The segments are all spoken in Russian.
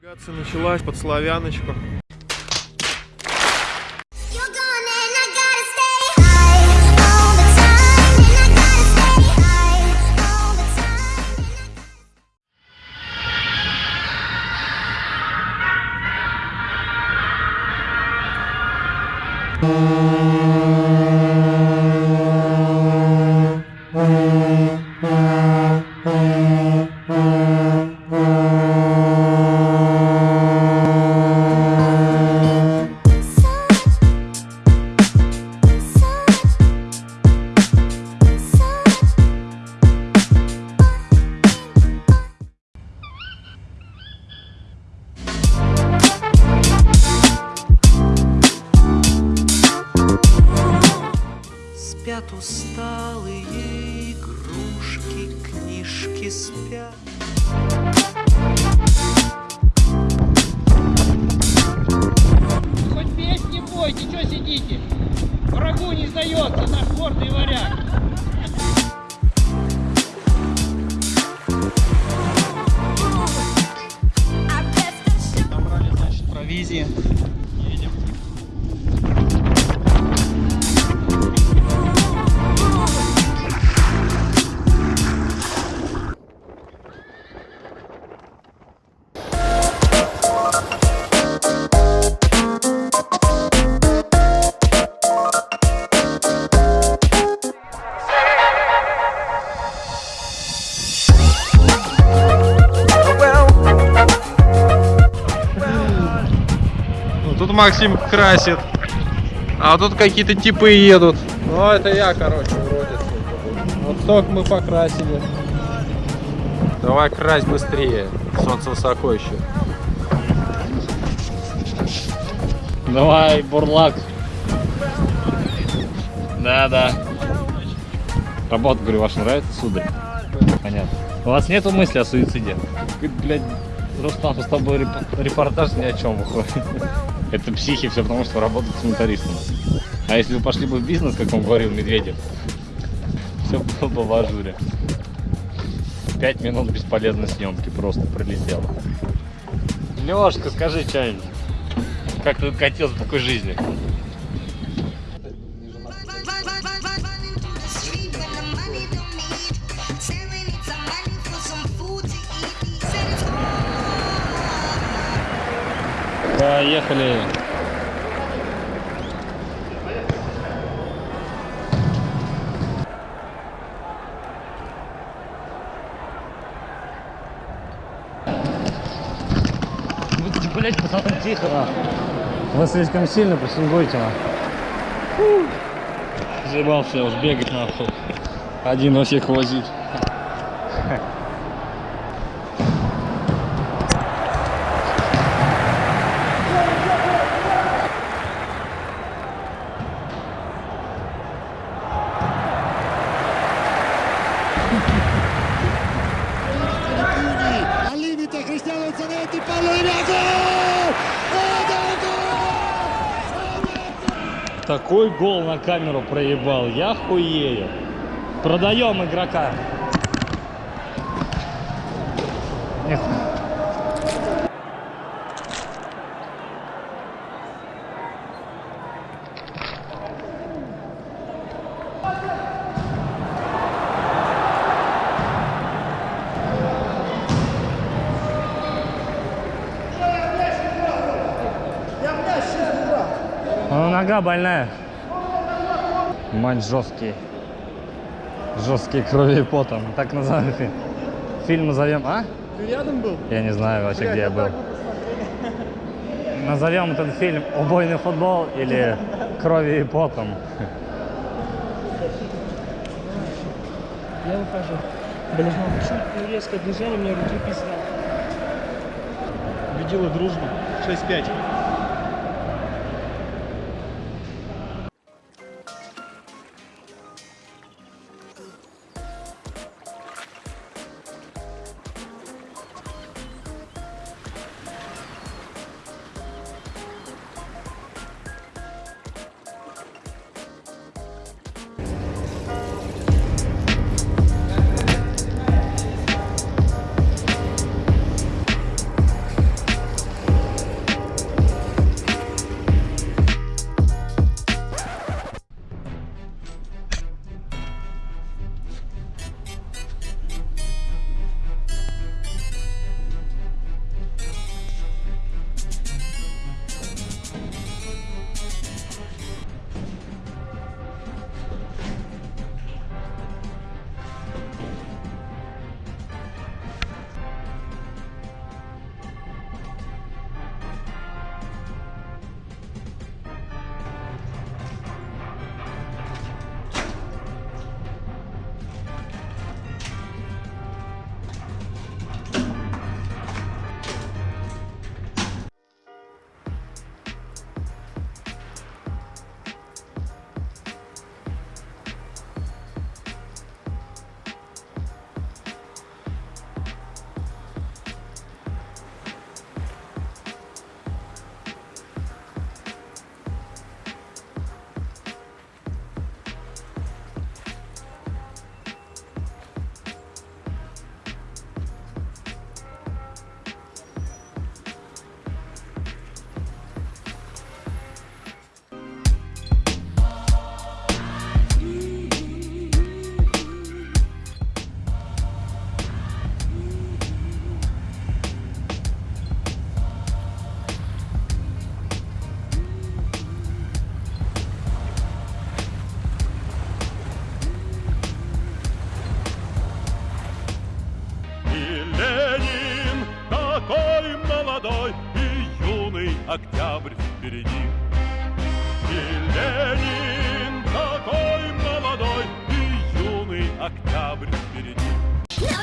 Навигация началась под славяночку. Gone Спят усталые игрушки, книжки спят. Хоть петь не бойте, что сидите? Врагу не сдается наш гордый варяг. Максим красит. А тут какие-то типы едут. Ну, это я, короче, вроде. Вот столько мы покрасили. Давай крась быстрее. Солнце высоко еще. Давай, бурлак. Да, да. Работа, говорю, ваша нравится, сударь? Понятно. У вас нету мысли о суициде? Блядь, Рустам, с тобой реп- репортаж ни о чем выходит. Это психи, все потому, что работают с монтаристом. А если вы пошли бы в бизнес, как он говорил Медведев, все было бы в ажуре. Пять минут бесполезной съемки просто пролетело. Лешка, скажи что-нибудь. Как ты катился в такой жизни? Поехали. Будьте, блять, пацаны, тихо, нахуй. Вы слишком сильно прессингуете, нахуй. Заебался я уж бегать, нахуй. Один во всех возить. Такой гол на камеру проебал, я хуею. Продаем игрока. Эх. Нога больная. Матч жесткий. Жесткий кровью и потом. Так назовем. фи- Фильм назовем. А? Ты рядом был? Я не знаю вообще, где я был. Назовем этот фильм «Убойный футбол» или «Кровью и потом». Я выхожу. Блин, ну чуть резкое движение, мне руки писали. Убедила дружбу. 6-5.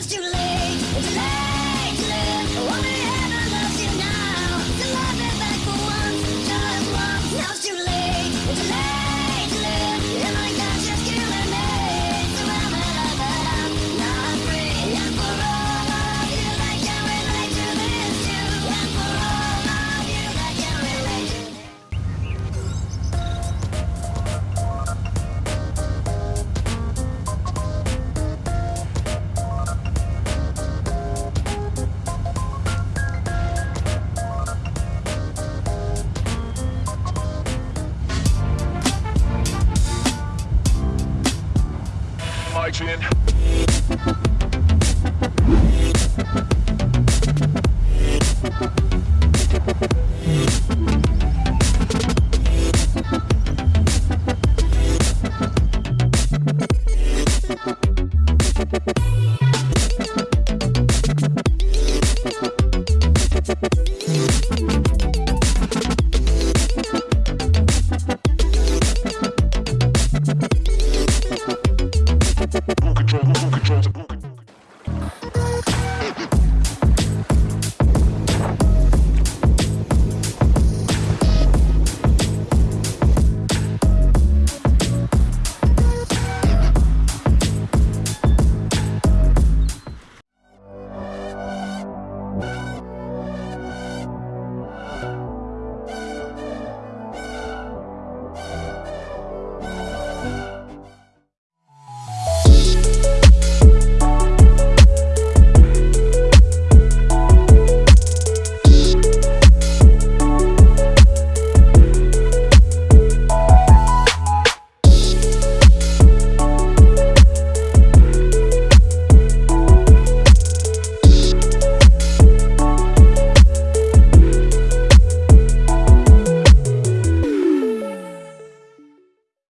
Too late